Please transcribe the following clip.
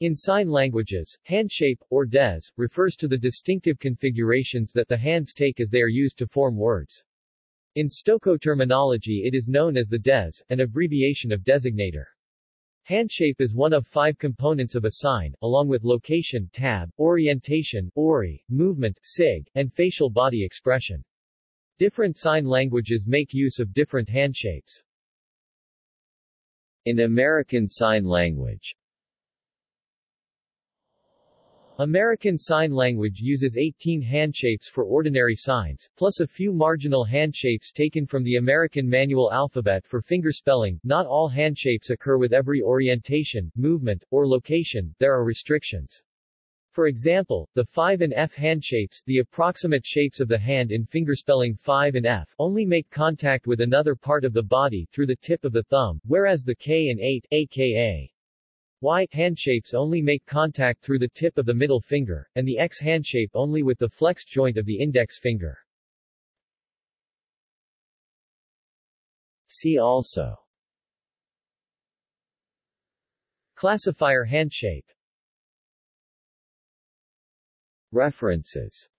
In sign languages, handshape, or dez, refers to the distinctive configurations that the hands take as they are used to form words. In Stokoe terminology it is known as the dez, an abbreviation of designator. Handshape is one of five components of a sign, along with location tab, orientation ori, movement sig, and facial body expression. Different sign languages make use of different handshapes. In American Sign Language American Sign Language uses 18 handshapes for ordinary signs, plus a few marginal handshapes taken from the American Manual Alphabet for fingerspelling. Not all handshapes occur with every orientation, movement, or location, there are restrictions. For example, the 5 and F handshapes, the approximate shapes of the hand in fingerspelling 5 and F, only make contact with another part of the body through the tip of the thumb, whereas the K and 8, aka Y handshapes only make contact through the tip of the middle finger, and the X handshape only with the flexed joint of the index finger. See also. Classifier handshape References